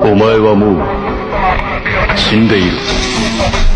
お前はもう死んでいる。